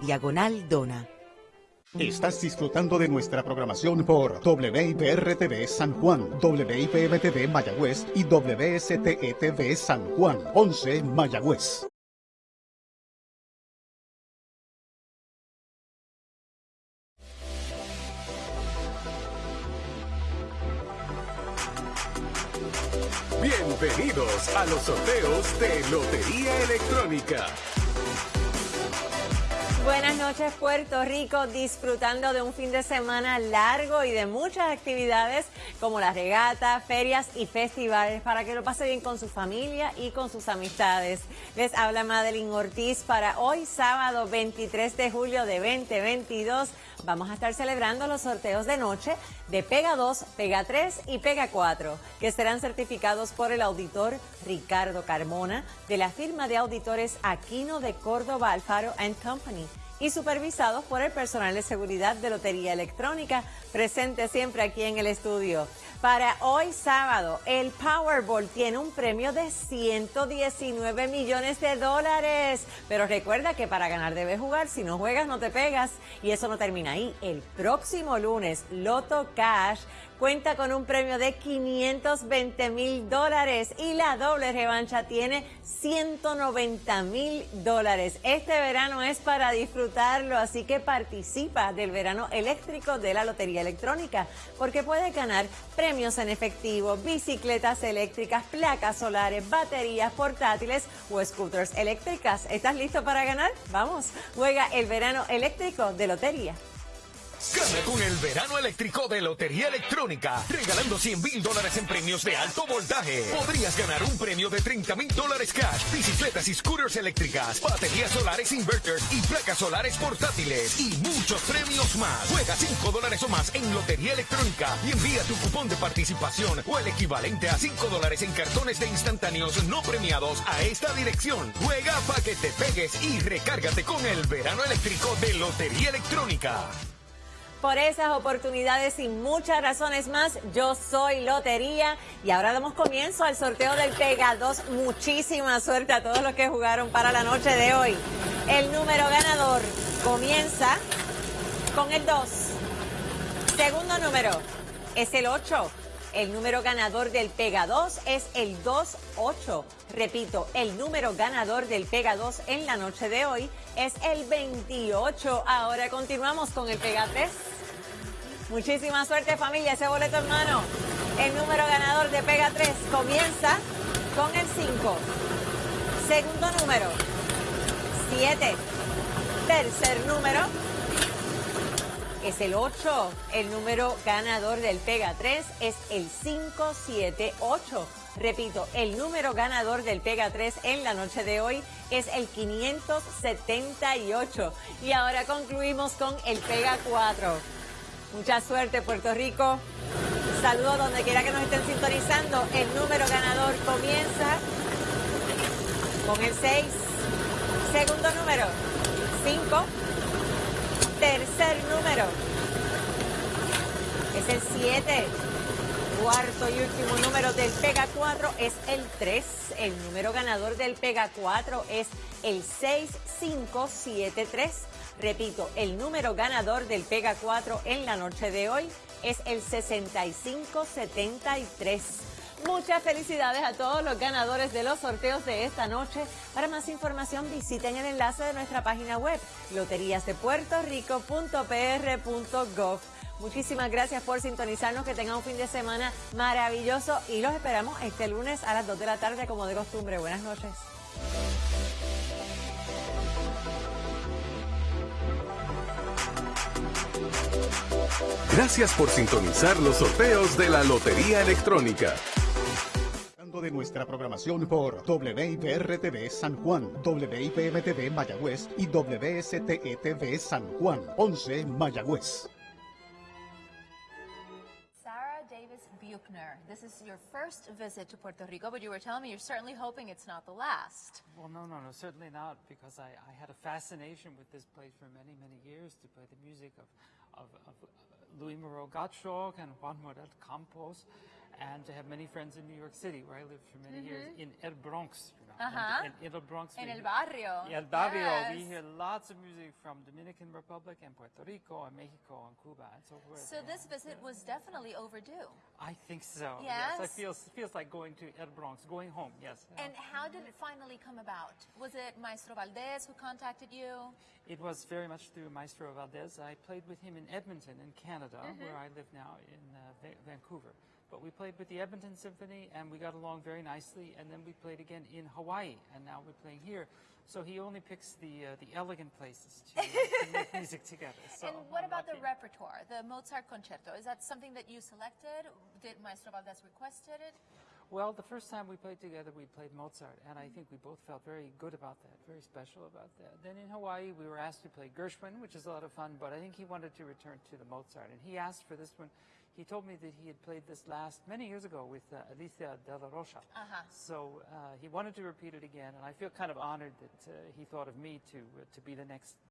Diagonal Dona. Estás disfrutando de nuestra programación por WIPR-TV San Juan, WIPM-TV Mayagüez y WSTE-TV San Juan, 11 Mayagüez. Bienvenidos a los sorteos de Lotería Electrónica. Buenas noches Puerto Rico, disfrutando de un fin de semana largo y de muchas actividades como las regatas, ferias y festivales para que lo pase bien con su familia y con sus amistades. Les habla Madeline Ortiz para hoy sábado 23 de julio de 2022. Vamos a estar celebrando los sorteos de noche de Pega 2, Pega 3 y Pega 4, que serán certificados por el auditor Ricardo Carmona de la firma de auditores Aquino de Córdoba Alfaro Company y supervisados por el personal de seguridad de Lotería Electrónica, presente siempre aquí en el estudio. Para hoy sábado, el Powerball tiene un premio de 119 millones de dólares. Pero recuerda que para ganar debes jugar, si no juegas no te pegas. Y eso no termina ahí. El próximo lunes, Loto Cash cuenta con un premio de 520 mil dólares y la doble revancha tiene 190 mil dólares. Este verano es para disfrutarlo, así que participa del verano eléctrico de la Lotería Electrónica, porque puedes ganar premios en efectivo, bicicletas eléctricas, placas solares, baterías portátiles o scooters eléctricas. ¿Estás listo para ganar? Vamos, juega el verano eléctrico de Lotería. Gana con el verano eléctrico de Lotería Electrónica, regalando 100 mil dólares en premios de alto voltaje. Podrías ganar un premio de 30 mil dólares cash, bicicletas y scooters eléctricas, baterías solares inverters y placas solares portátiles y muchos premios más. Juega 5 dólares o más en Lotería Electrónica y envía tu cupón de participación o el equivalente a 5 dólares en cartones de instantáneos no premiados a esta dirección. Juega para que te pegues y recárgate con el verano eléctrico de Lotería Electrónica. Por esas oportunidades y muchas razones más, yo soy Lotería y ahora damos comienzo al sorteo del Pega 2. Muchísima suerte a todos los que jugaron para la noche de hoy. El número ganador comienza con el 2. Segundo número es el 8. El número ganador del Pega 2 es el 2-8. Repito, el número ganador del Pega 2 en la noche de hoy es el 28. Ahora continuamos con el Pega 3. Muchísima suerte familia, ese boleto en mano. El número ganador de Pega 3 comienza con el 5. Segundo número, 7. Tercer número, es el 8. El número ganador del Pega 3 es el 578. Repito, el número ganador del Pega 3 en la noche de hoy es el 578. Y ahora concluimos con el Pega 4. Mucha suerte, Puerto Rico. Saludos donde quiera que nos estén sintonizando. El número ganador comienza con el 6. Segundo número, 5. Tercer número es el 7. Cuarto y último número del Pega 4 es el 3. El número ganador del Pega 4 es el 6573. Repito, el número ganador del Pega 4 en la noche de hoy es el 6573. Muchas felicidades a todos los ganadores de los sorteos de esta noche. Para más información visiten el enlace de nuestra página web loteriasdepuertorico.pr.gov. Muchísimas gracias por sintonizarnos, que tengan un fin de semana maravilloso y los esperamos este lunes a las 2 de la tarde como de costumbre. Buenas noches. Gracias por sintonizar los sorteos de la Lotería Electrónica de nuestra programación por WIPR-TV San Juan, WIPM-TV Mayagüez y WSTE-TV San Juan, 11 Mayagüez. Sarah Davis Buchner, this is your first visit to Puerto Rico, but you were telling me you're certainly hoping it's not the last. Well, no, no, no, certainly not, because I, I had a fascination with this place for many, many years to play the music of, of, of Louis Moreau Gottschalk and Juan Morel Campos and to have many friends in New York City, where I lived for many mm -hmm. years, in El Bronx, you know. Uh-huh. in, in Little Bronx. En el barrio. Yeah, el barrio. We hear lots of music from Dominican Republic and Puerto Rico and Mexico and Cuba and so forth. So this visit was definitely overdue. I think so. Yes, Yes? I feel feels like going to El Bronx, going home. Yes. And how did it finally come about? Was it Maestro Valdez who contacted you? It was very much through Maestro Valdez. I played with him in Edmonton, in Canada, Mm-hmm. where I live now in uh, Va- Vancouver. But we played with the Edmonton Symphony, and we got along very nicely. And then we played again in Hawaii, and now we're playing here. So he only picks the uh, the elegant places to, uh, to make music together. So and what I'm about the repertoire, the Mozart concerto? Is that something that you selected? Did Maestro Valdez requested it? Well, the first time we played together, we played Mozart, and I think we both felt very good about that, very special about that. Then in Hawaii, we were asked to play Gershwin, which is a lot of fun, but I think he wanted to return to the Mozart, and he asked for this one. He told me that he had played this last many years ago with uh, Alicia de la Rocha. Uh-huh. So uh, he wanted to repeat it again, and I feel kind of honored that uh, he thought of me to uh, to be the next